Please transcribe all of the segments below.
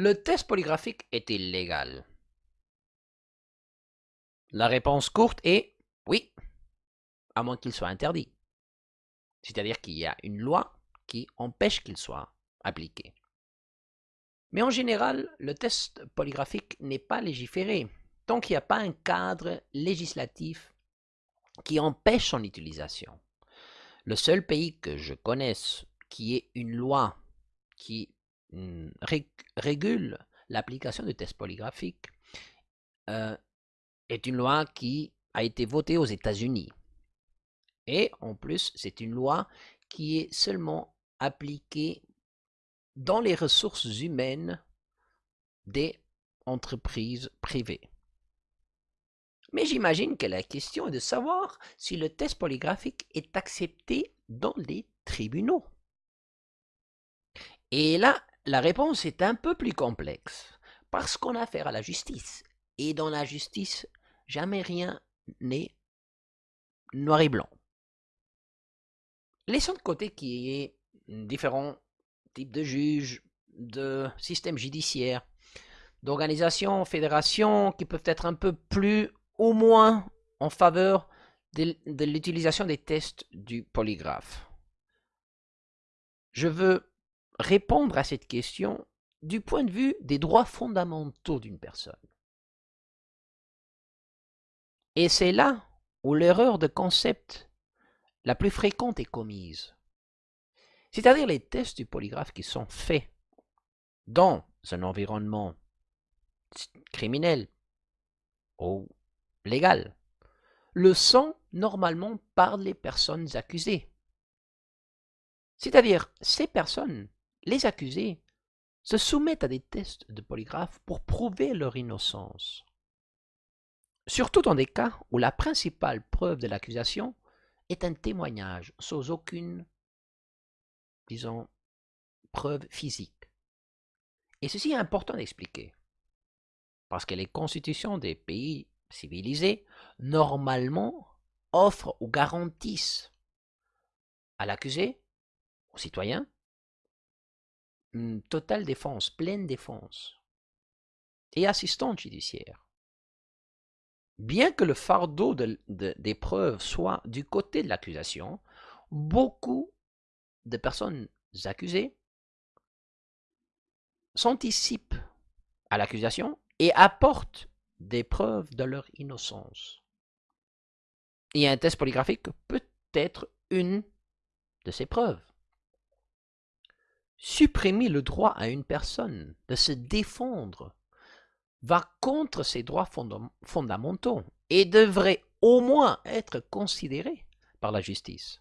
le test polygraphique est-il légal La réponse courte est oui, à moins qu'il soit interdit. C'est-à-dire qu'il y a une loi qui empêche qu'il soit appliqué. Mais en général, le test polygraphique n'est pas légiféré tant qu'il n'y a pas un cadre législatif qui empêche son utilisation. Le seul pays que je connaisse qui ait une loi qui hmm, régule l'application du test polygraphique euh, est une loi qui a été votée aux États-Unis. Et en plus, c'est une loi qui est seulement appliquée dans les ressources humaines des entreprises privées. Mais j'imagine que la question est de savoir si le test polygraphique est accepté dans les tribunaux. Et là, la réponse est un peu plus complexe, parce qu'on a affaire à la justice. Et dans la justice, jamais rien n'est noir et blanc. Laissons de côté qu'il y ait différents types de juges, de systèmes judiciaires, d'organisations, fédérations qui peuvent être un peu plus au moins en faveur de, de l'utilisation des tests du polygraphe. Je veux répondre à cette question du point de vue des droits fondamentaux d'une personne. Et c'est là où l'erreur de concept la plus fréquente est commise. C'est-à-dire les tests du polygraphe qui sont faits dans un environnement criminel ou légal le sont normalement par les personnes accusées. C'est-à-dire, ces personnes, les accusés, se soumettent à des tests de polygraphe pour prouver leur innocence. Surtout dans des cas où la principale preuve de l'accusation est un témoignage sans aucune disons, preuve physique. Et ceci est important d'expliquer, parce que les constitutions des pays civilisés, normalement, offrent ou garantissent à l'accusé, au citoyen, totale défense, pleine défense, et assistante judiciaire. Bien que le fardeau des preuves soit du côté de l'accusation, beaucoup de personnes accusées s'anticipent à l'accusation et apportent des preuves de leur innocence. Et un test polygraphique peut être une de ces preuves. Supprimer le droit à une personne de se défendre va contre ses droits fondamentaux et devrait au moins être considéré par la justice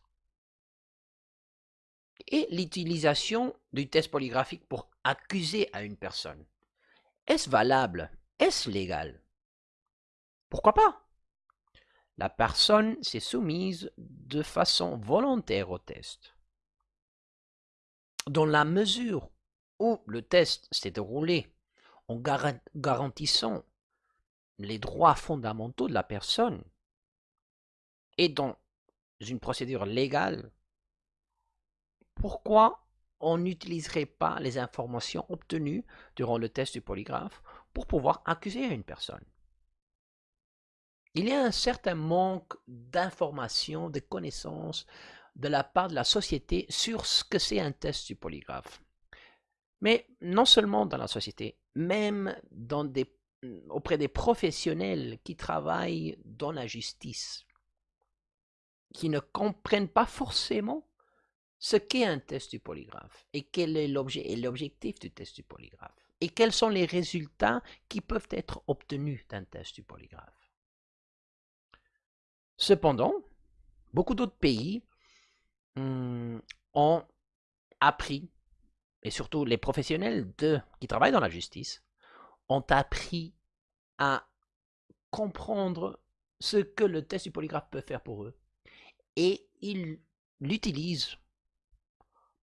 et l'utilisation du test polygraphique pour accuser à une personne. Est-ce valable? Est-ce légal? Pourquoi pas? La personne s'est soumise de façon volontaire au test. Dans la mesure où le test s'est déroulé en garantissant les droits fondamentaux de la personne et dans une procédure légale pourquoi on n'utiliserait pas les informations obtenues durant le test du polygraphe pour pouvoir accuser une personne? Il y a un certain manque d'informations, de connaissances de la part de la société sur ce que c'est un test du polygraphe. Mais non seulement dans la société, même auprès des professionnels qui travaillent dans la justice, qui ne comprennent pas forcément ce qu'est un test du polygraphe et quel est l'objet et l'objectif du test du polygraphe et quels sont les résultats qui peuvent être obtenus d'un test du polygraphe. Cependant, beaucoup d'autres pays hum, ont appris, et surtout les professionnels de, qui travaillent dans la justice, ont appris à comprendre ce que le test du polygraphe peut faire pour eux. Et ils l'utilisent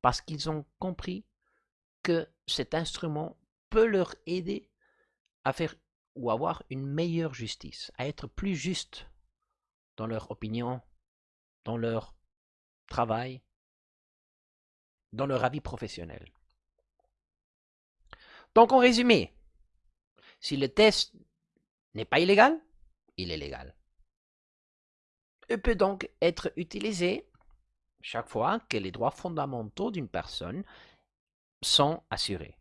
parce qu'ils ont compris que cet instrument peut leur aider à faire ou avoir une meilleure justice, à être plus juste dans leur opinion, dans leur travail, dans leur avis professionnel. Donc en résumé, si le test n'est pas illégal, il est légal. Il peut donc être utilisé chaque fois que les droits fondamentaux d'une personne sont assurés,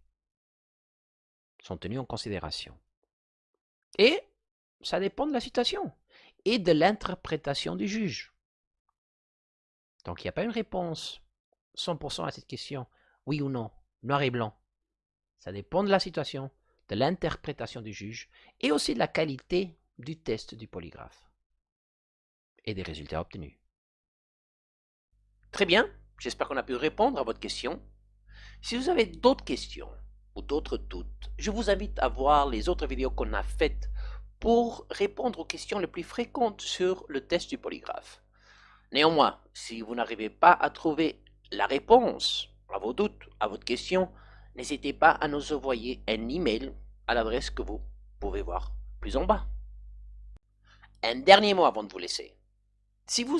sont tenus en considération. Et ça dépend de la situation et de l'interprétation du juge. Donc il n'y a pas une réponse 100% à cette question, oui ou non, noir et blanc. Ça dépend de la situation, de l'interprétation du juge et aussi de la qualité du test du polygraphe et des résultats obtenus. Très bien, j'espère qu'on a pu répondre à votre question. Si vous avez d'autres questions ou d'autres doutes, je vous invite à voir les autres vidéos qu'on a faites pour répondre aux questions les plus fréquentes sur le test du polygraphe. Néanmoins, si vous n'arrivez pas à trouver la réponse à vos doutes, à votre question, n'hésitez pas à nous envoyer un email à l'adresse que vous pouvez voir plus en bas. Un dernier mot avant de vous laisser. Si vous,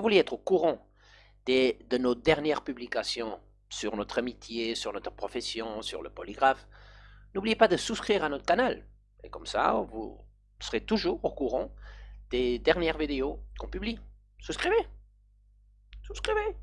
voulez être au courant de nos dernières publications sur notre amitié, sur notre profession, sur le polygraphe, n'oubliez pas de souscrire à notre canal. Et comme ça, vous serez toujours au courant des dernières vidéos qu'on publie. Souscrivez. Souscrivez